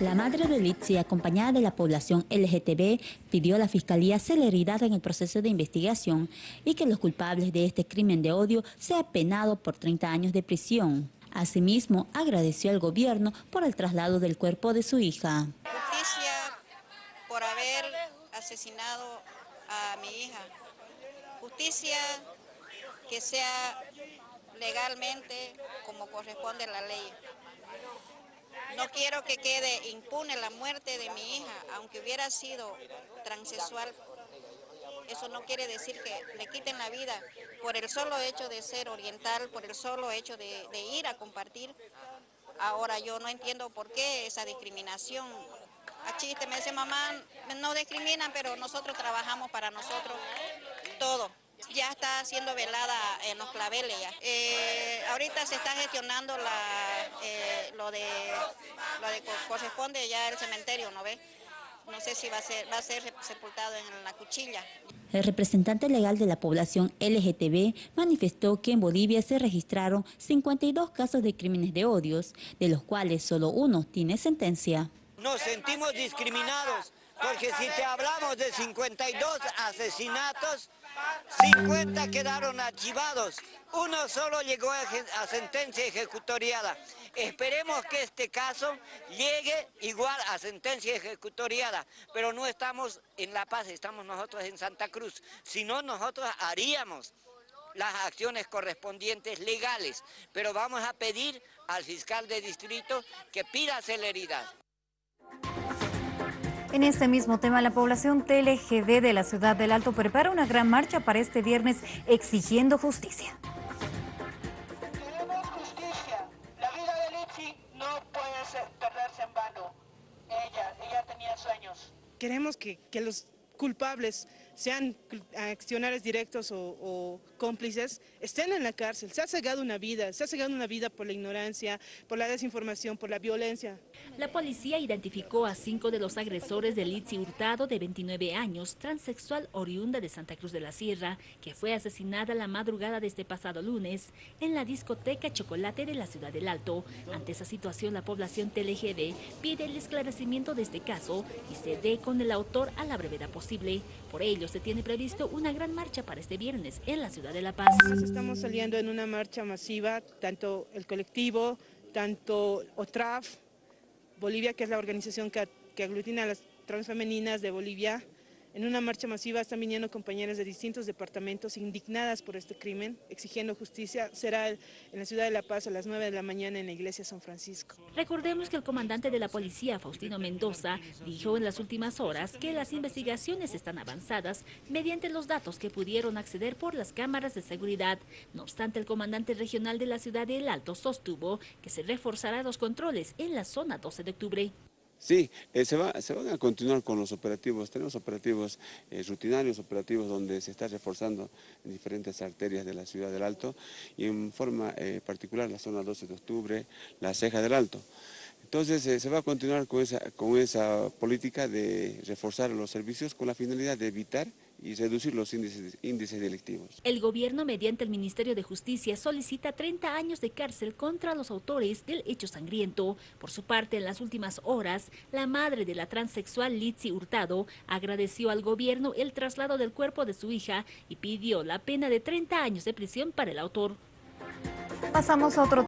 La madre de Litsi, acompañada de la población LGTB, pidió a la Fiscalía celeridad en el proceso de investigación y que los culpables de este crimen de odio sean penados por 30 años de prisión. Asimismo, agradeció al gobierno por el traslado del cuerpo de su hija. Justicia por haber asesinado a mi hija. Justicia que sea legalmente como corresponde a la ley. No quiero que quede impune la muerte de mi hija, aunque hubiera sido transexual. Eso no quiere decir que le quiten la vida por el solo hecho de ser oriental, por el solo hecho de, ir a compartir. Ahora yo no entiendo por qué esa discriminación. A chiste me dice mamá, no discriminan, pero nosotros trabajamos para nosotros ya está siendo velada en los claveles. Eh, ahorita se está gestionando eh, lo, de, lo de corresponde ya el cementerio, ¿no ve? No sé si va a ser, va a ser sepultado en la cuchilla. El representante legal de la población LGTB manifestó que en Bolivia se registraron 52 casos de crímenes de odios, de los cuales solo uno tiene sentencia. Nos sentimos discriminados porque si te hablamos de 52 asesinatos, 50 quedaron archivados, uno solo llegó a, sentencia ejecutoriada. Esperemos que este caso llegue igual a sentencia ejecutoriada, pero no estamos en La Paz, estamos nosotros en Santa Cruz, si no nosotros haríamos las acciones correspondientes legales, pero vamos a pedir al fiscal de distrito que pida celeridad. En este mismo tema, la población TLGD de la ciudad del Alto prepara una gran marcha para este viernes exigiendo justicia. Queremos justicia. La vida de Litsi no puede perderse en vano. Ella, ella tenía sueños. Queremos que, que los culpables sean accionarios directos o, cómplices, estén en la cárcel. Se ha cegado una vida, se ha cegado una vida por la ignorancia, por la desinformación, por la violencia. La policía identificó a cinco de los agresores de Litsi Hurtado, de 29 años, transexual oriunda de Santa Cruz de la Sierra, que fue asesinada la madrugada de este pasado lunes en la discoteca Chocolate de la Ciudad del Alto. Ante esa situación, la población TLGD pide el esclarecimiento de este caso y se dé con el autor a la brevedad posible. Por ello, se tiene previsto una gran marcha para este viernes en la ciudad de La Paz. Estamos saliendo en una marcha masiva, tanto el colectivo, tanto OTRAF, Bolivia, que es la organización que, que aglutina a las transfemeninas de Bolivia, en una marcha masiva están viniendo compañeras de distintos departamentos indignadas por este crimen, exigiendo justicia. Será en la ciudad de La Paz a las 9 de la mañana en la iglesia San Francisco. Recordemos que el comandante de la policía, Faustino Mendoza, dijo en las últimas horas que las investigaciones están avanzadas mediante los datos que pudieron acceder por las cámaras de seguridad. No obstante, el comandante regional de la ciudad de El Alto sostuvo que se reforzará los controles en la zona 12 de octubre. Sí, eh, se, va, se, van a continuar con los operativos, tenemos operativos eh, rutinarios, operativos donde se está reforzando en diferentes arterias de la ciudad del Alto y en forma eh, particular la zona 12 de octubre, la ceja del Alto. Entonces se va a continuar con esa, con esa política de reforzar los servicios con la finalidad de evitar y reducir los índices, índices delictivos. El gobierno, mediante el Ministerio de Justicia, solicita 30 años de cárcel contra los autores del hecho sangriento. Por su parte, en las últimas horas, la madre de la transexual Litsi Hurtado agradeció al gobierno el traslado del cuerpo de su hija y pidió la pena de 30 años de prisión para el autor. Pasamos a otro